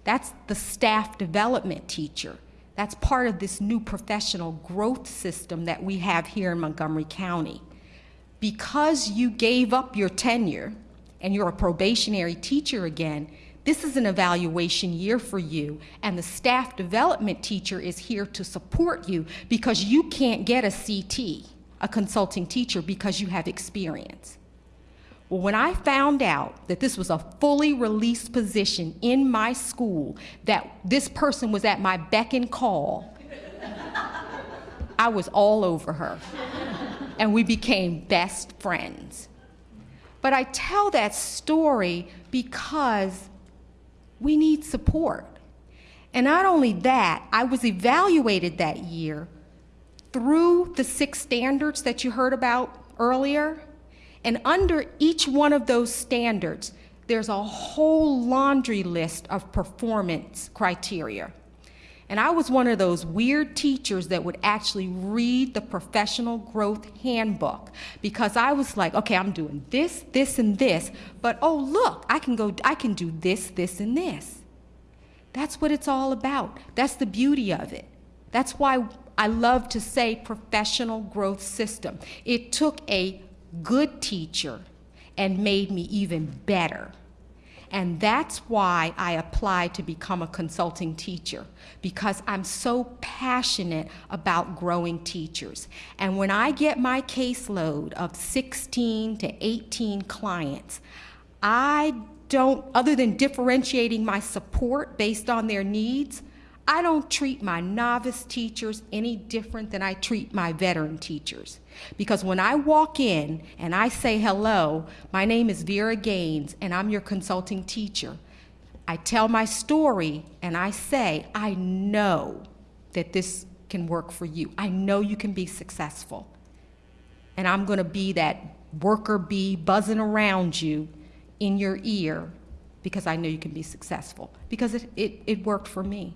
that's the staff development teacher. That's part of this new professional growth system that we have here in Montgomery County. Because you gave up your tenure and you're a probationary teacher again, this is an evaluation year for you, and the staff development teacher is here to support you because you can't get a CT, a consulting teacher, because you have experience. Well, when I found out that this was a fully released position in my school, that this person was at my beck and call, I was all over her. And we became best friends. But I tell that story because we need support. And not only that, I was evaluated that year through the six standards that you heard about earlier. And under each one of those standards, there's a whole laundry list of performance criteria. And I was one of those weird teachers that would actually read the professional growth handbook because I was like, okay, I'm doing this, this, and this, but oh, look, I can go, I can do this, this, and this. That's what it's all about. That's the beauty of it. That's why I love to say professional growth system. It took a good teacher and made me even better. And that's why I applied to become a consulting teacher, because I'm so passionate about growing teachers. And when I get my caseload of 16 to 18 clients, I don't, other than differentiating my support based on their needs, I don't treat my novice teachers any different than I treat my veteran teachers. Because when I walk in and I say, hello, my name is Vera Gaines and I'm your consulting teacher, I tell my story and I say, I know that this can work for you. I know you can be successful. And I'm going to be that worker bee buzzing around you in your ear because I know you can be successful. Because it, it, it worked for me.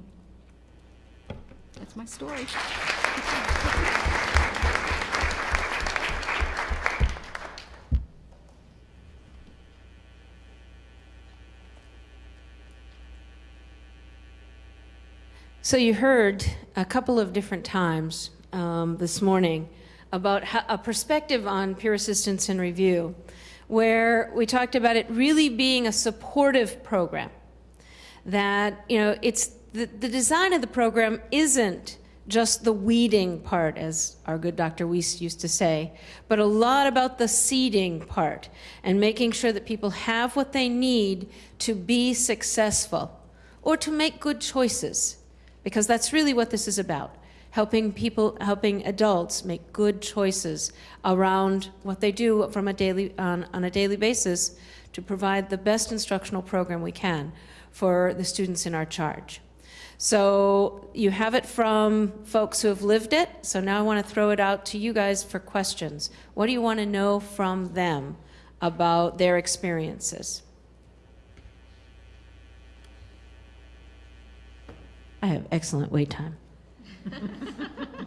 That's my story. So you heard a couple of different times um, this morning about a perspective on peer assistance and review, where we talked about it really being a supportive program. That you know, it's the, design of the program isn't just the weeding part, as our good Dr. Weast used to say, but a lot about the seeding part and making sure that people have what they need to be successful or to make good choices because that's really what this is about helping people helping adults make good choices around what they do from a daily on, on a daily basis to provide the best instructional program we can for the students in our charge so you have it from folks who have lived it. So now i want to throw it out to you guys for questions. What do you want to know from them about their experiences? I have excellent wait time.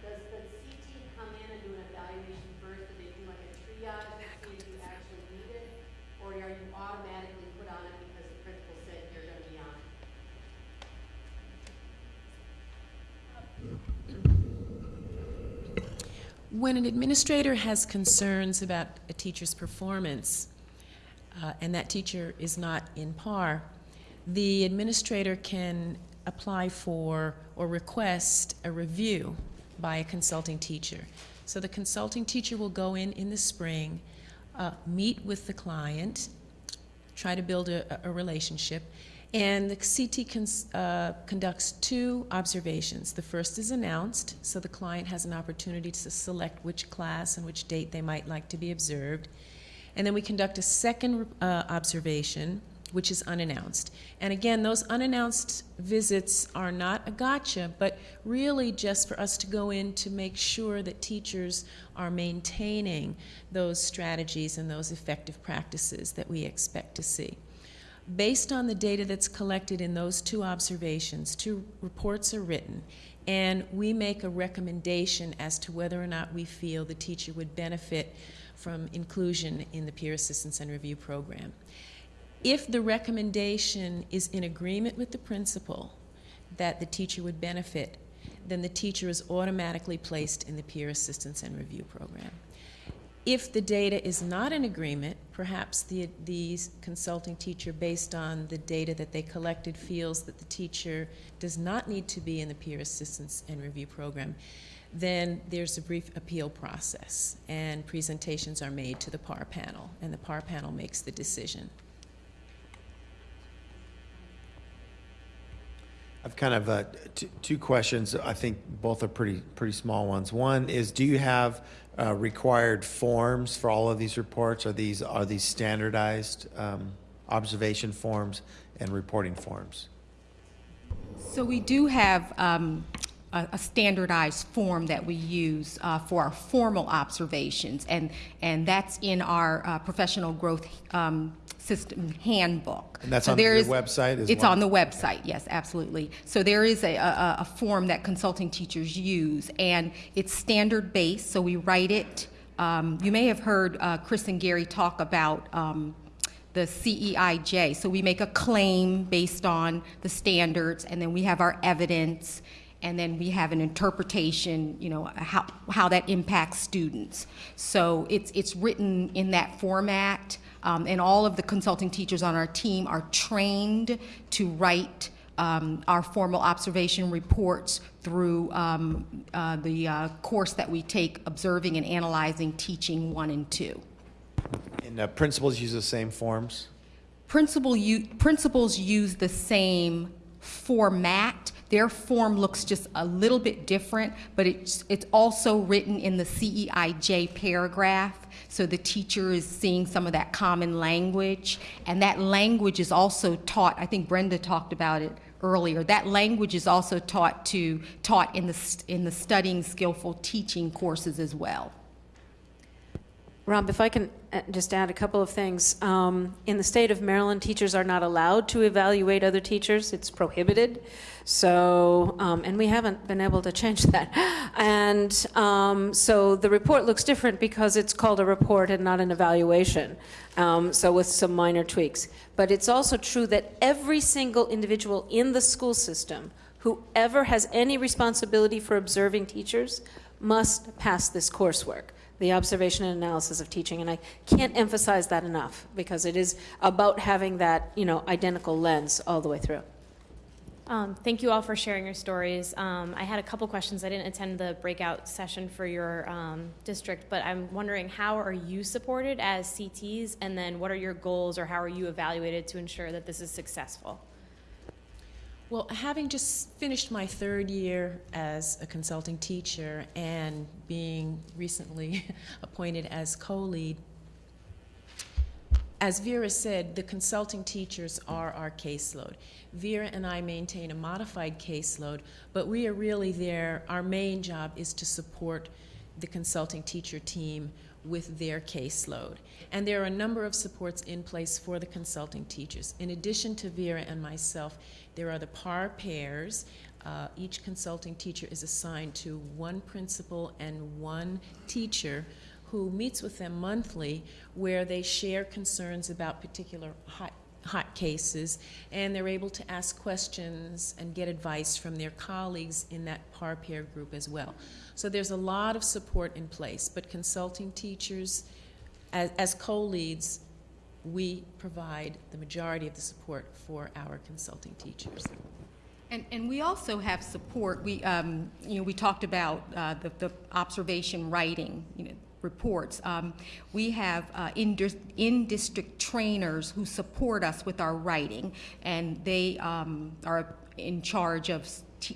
Does the CT come in and do an evaluation first, or they do like a triage to see if you actually need it? Or are you automatically put on it because the principal said you're gonna be on? it? When an administrator has concerns about a teacher's performance, uh, and that teacher is not in par, the administrator can apply for or request a review by a consulting teacher. So the consulting teacher will go in in the spring, uh, meet with the client, try to build a, a relationship. And the CT cons, uh, conducts two observations. The first is announced, so the client has an opportunity to select which class and which date they might like to be observed. And then we conduct a second uh, observation, which is unannounced. And again, those unannounced visits are not a gotcha, but really just for us to go in to make sure that teachers are maintaining those strategies and those effective practices that we expect to see. Based on the data that's collected in those two observations, two reports are written, and we make a recommendation as to whether or not we feel the teacher would benefit from inclusion in the peer assistance and review program. If the recommendation is in agreement with the principal that the teacher would benefit, then the teacher is automatically placed in the peer assistance and review program. If the data is not in agreement, perhaps the, the consulting teacher, based on the data that they collected, feels that the teacher does not need to be in the peer assistance and review program, then there's a brief appeal process and presentations are made to the PAR panel, and the PAR panel makes the decision. I've kind of uh, two questions. I think both are pretty pretty small ones. One is, do you have uh, required forms for all of these reports? Are these are these standardized um, observation forms and reporting forms? So we do have um, a, a standardized form that we use uh, for our formal observations, and and that's in our uh, professional growth um, system handbook. And that's So on your is- website as It's on the website, yes, absolutely. So there is a, a, a form that consulting teachers use, and it's standard based. So we write it. Um, you may have heard uh, Chris and Gary talk about. Um, the CEIJ. So we make a claim based on the standards, and then we have our evidence, and then we have an interpretation, you know, how, how that impacts students. So it's, it's written in that format, um, and all of the consulting teachers on our team are trained to write um, our formal observation reports through um, uh, the uh, course that we take, Observing and Analyzing Teaching 1 and 2. And uh, principals use the same forms? Principal principals use the same format. Their form looks just a little bit different, but it's, it's also written in the CEIJ paragraph. So the teacher is seeing some of that common language. And that language is also taught, I think Brenda talked about it earlier. That language is also taught to, taught in the, in the studying skillful teaching courses as well. Rob, if I can uh, just add a couple of things. Um, in the state of Maryland, teachers are not allowed to evaluate other teachers. It's prohibited. So, um, and we haven't been able to change that. And um, so the report looks different because it's called a report and not an evaluation. Um, so with some minor tweaks. But it's also true that every single individual in the school system whoever has any responsibility for observing teachers must pass this coursework the observation and analysis of teaching. And I can't emphasize that enough because it is about having that, you know, identical lens all the way through. Um, thank you all for sharing your stories. Um, I had a couple questions. I didn't attend the breakout session for your um, district, but I'm wondering how are you supported as CTs, and then what are your goals or how are you evaluated to ensure that this is successful? Well, having just finished my third year as a consulting teacher and being recently appointed as co-lead, as Vera said, the consulting teachers are our caseload. Vera and I maintain a modified caseload, but we are really there. Our main job is to support the consulting teacher team with their caseload. And there are a number of supports in place for the consulting teachers. In addition to Vera and myself, there are the PAR pairs. Uh, each consulting teacher is assigned to one principal and one teacher who meets with them monthly where they share concerns about particular hot, hot cases and they're able to ask questions and get advice from their colleagues in that PAR pair group as well. So there's a lot of support in place, but consulting teachers, as, as co-leads, we provide the majority of the support for our consulting teachers. And, and we also have support. We, um, you know, we talked about uh, the, the observation writing, you know, reports. Um, we have uh, in, in district trainers who support us with our writing, and they um, are in charge of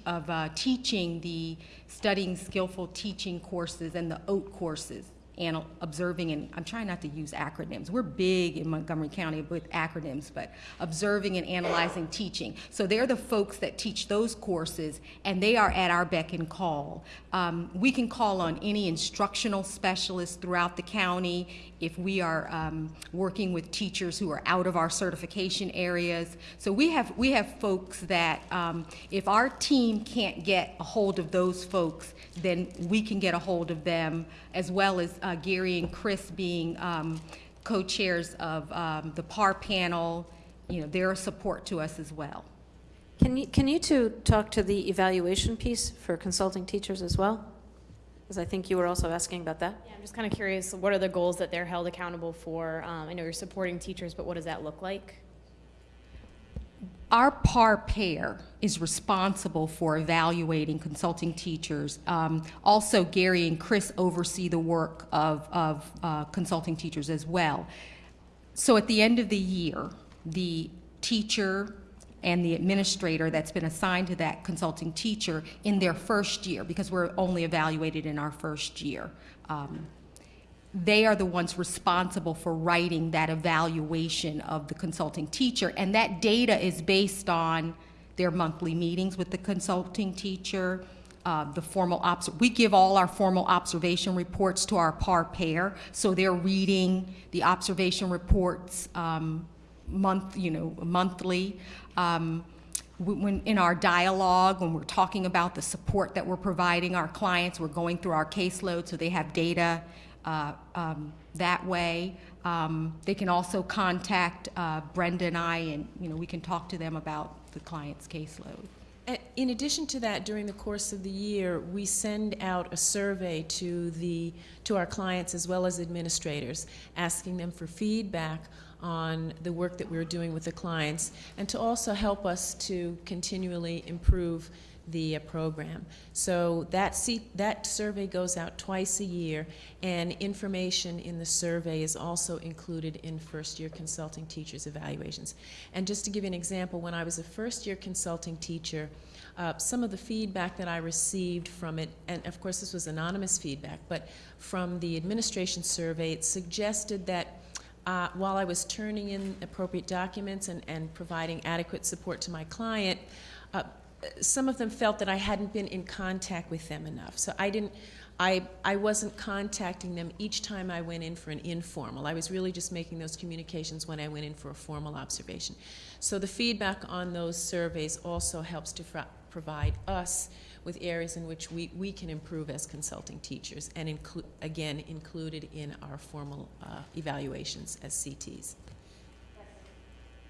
of uh, teaching the studying skillful teaching courses and the OAT courses anal- observing and I'm trying not to use acronyms. We're big in Montgomery County with acronyms, but observing and analyzing teaching. So they're the folks that teach those courses, and they are at our beck and call. Um, we can call on any instructional specialist throughout the county if we are um, working with teachers who are out of our certification areas. So we have we have folks that um, if our team can't get a hold of those folks, then we can get a hold of them, as well as uh, Gary and Chris being um, co-chairs of um, the PAR panel. You know, they're a support to us as well. Can you, can you two talk to the evaluation piece for consulting teachers as well? Because I think you were also asking about that. Yeah, I'm just kind of curious, what are the goals that they're held accountable for? Um, I know you're supporting teachers, but what does that look like? Our PAR pair is responsible for evaluating consulting teachers. Um, also, Gary and Chris oversee the work of, of uh, consulting teachers as well. So at the end of the year, the teacher and the administrator that's been assigned to that consulting teacher in their first year, because we're only evaluated in our first year. Um, they are the ones responsible for writing that evaluation of the consulting teacher. And that data is based on their monthly meetings with the consulting teacher, uh, the formal obs- we give all our formal observation reports to our par pair, so they're reading the observation reports um, month, you know, monthly. Um, when in our dialogue, when we're talking about the support that we're providing our clients, we're going through our caseload so they have data uh, um, that way. Um, they can also contact uh, Brenda and I, and you know we can talk to them about the client's caseload. In addition to that, during the course of the year, we send out a survey to the, to our clients as well as administrators, asking them for feedback on the work that we're doing with the clients, and to also help us to continually improve the uh, program. So that that survey goes out twice a year, and information in the survey is also included in first-year consulting teachers' evaluations. And just to give you an example, when I was a first-year consulting teacher, uh, some of the feedback that I received from it, and of course this was anonymous feedback, but from the administration survey, it suggested that uh, while I was turning in appropriate documents and, and providing adequate support to my client, uh, some of them felt that I hadn't been in contact with them enough. So I didn't, I, I wasn't contacting them each time I went in for an informal. I was really just making those communications when I went in for a formal observation. So the feedback on those surveys also helps to provide us with areas in which we, we can improve as consulting teachers and include, again, included in our formal uh, evaluations as CTs.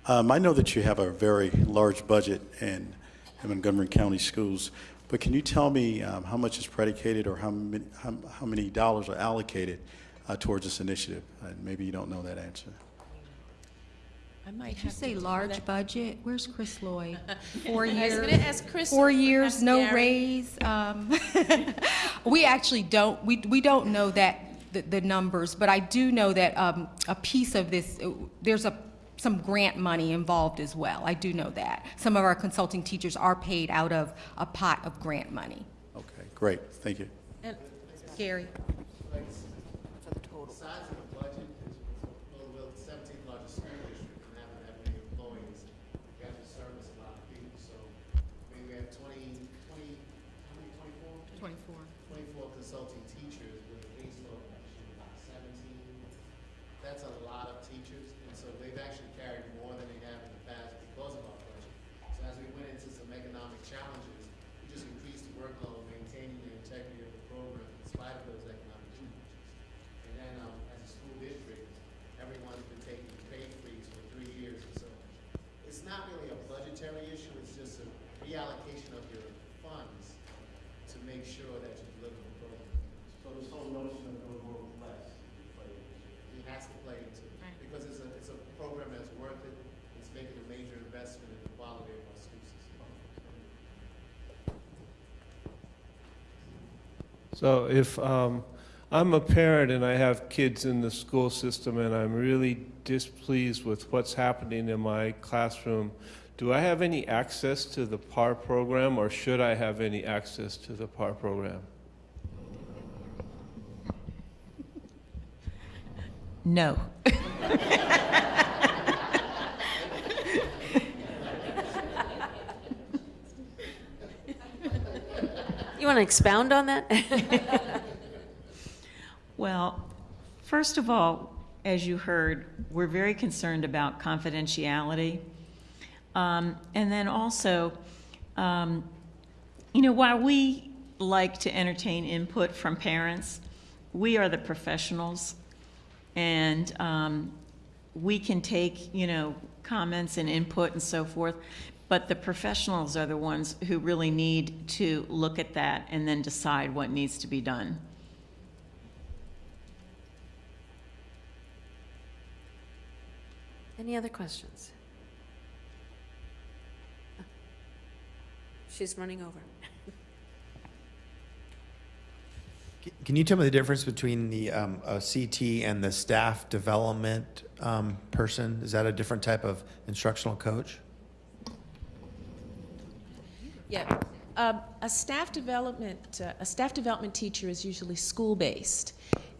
Um, I know that you have a very large budget in, in Montgomery County Schools, but can you tell me um, how much is predicated or how many, how, how many dollars are allocated uh, towards this initiative? Uh, maybe you don't know that answer. I might Did you say large that. budget? Where's Chris Lloyd? Four I was years. ask Chris Four years, no Gary. raise. Um, we actually don't. We we don't know that the, the numbers, but I do know that um, a piece of this. uh, There's a some grant money involved as well. I do know that some of our consulting teachers are paid out of a pot of grant money. Okay, great. Thank you. And Gary. Size of the budget is, well, we're the seventeenth largest school district and haven't had many employees. We have to service a lot of people, so maybe we have twenty, twenty, how many, twenty-four? Twenty-four. Twenty-four consulting teachers with a caseload of actually about seventeen. That's a lot of teachers, and so they've actually carried more than they have in the past because of our budget. So as we went into some economic challenges, we just increased the workload, maintaining the integrity of the program in spite of those economic challenges. And then, um, as a school district, everyone's been taking a pay freeze for three years or so. It's not really a budgetary issue, it's just a reallocation of your funds to make sure that you deliver the program. So this whole notion of going more with less. It has to play into it, because it's a, it's a program that's worth it, it's making a major investment in the quality of our school system. So if um, I'm a parent and I have kids in the school system and I'm really displeased with what's happening in my classroom, do I have any access to the PAR program or should I have any access to the PAR program? No. You want to expound on that? Well, first of all, as you heard, we're very concerned about confidentiality. Um, and then also, um, you know, while we like to entertain input from parents, we are the professionals. And um, we can take, you know, comments and input and so forth. But the professionals are the ones who really need to look at that and then decide what needs to be done. Any other questions? She's running over. Can you tell me the difference between the um, a CT and the staff development um, person? Is that a different type of instructional coach? Yeah, um, a staff development, uh, a staff development teacher is usually school-based,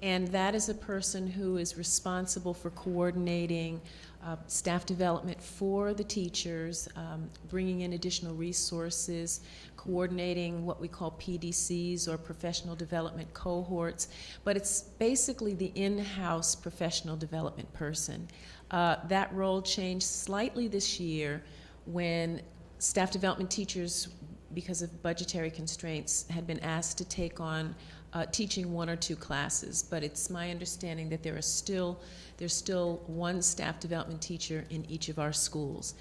and that is a person who is responsible for coordinating uh, staff development for the teachers, um, bringing in additional resources, coordinating what we call PDCs or professional development cohorts. But it's basically the in-house professional development person. Uh, that role changed slightly this year when staff development teachers, because of budgetary constraints, had been asked to take on uh, teaching one or two classes, but it's my understanding that there are still there's still one staff development teacher in each of our schools.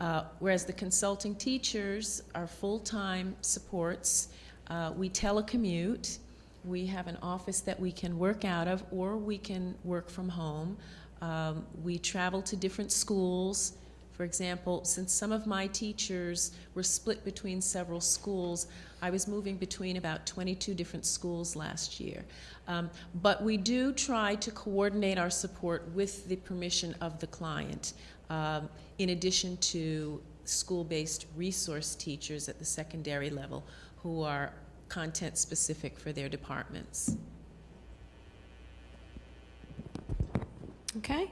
Uh, whereas the consulting teachers are full-time supports. Uh, we telecommute. We have an office that we can work out of, or we can work from home. Um, we travel to different schools. For example, since some of my teachers were split between several schools, I was moving between about 22 different schools last year. Um, but we do try to coordinate our support with the permission of the client, um, in addition to school-based resource teachers at the secondary level who are content specific for their departments. Okay.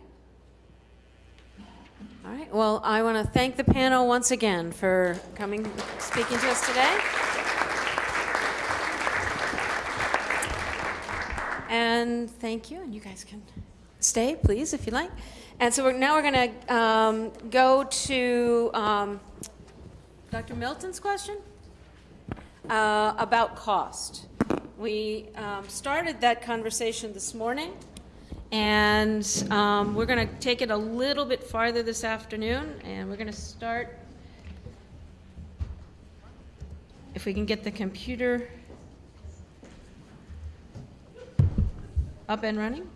All right, well, I want to thank the panel once again for coming, speaking to us today. And thank you, and you guys can stay, please, if you like. And so we're, now we're going to um, go to um, Dr. Milton's question uh, about cost. We um, started that conversation this morning, and um, we're going to take it a little bit farther this afternoon, and we're going to start, if we can get the computer up and running.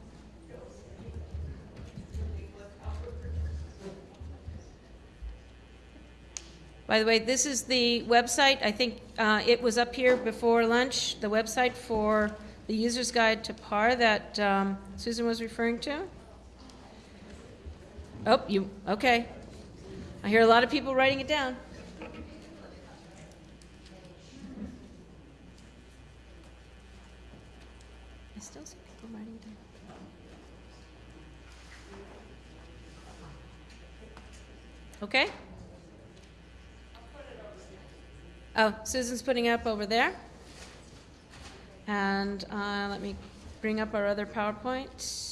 By the way, this is the website. I think uh, it was up here before lunch, the website for the user's guide to PAR that um, Susan was referring to. Oh, you, okay. I hear a lot of people writing it down. I still see people writing it down. Okay? Oh, Susan's putting up over there. And uh, let me bring up our other PowerPoint.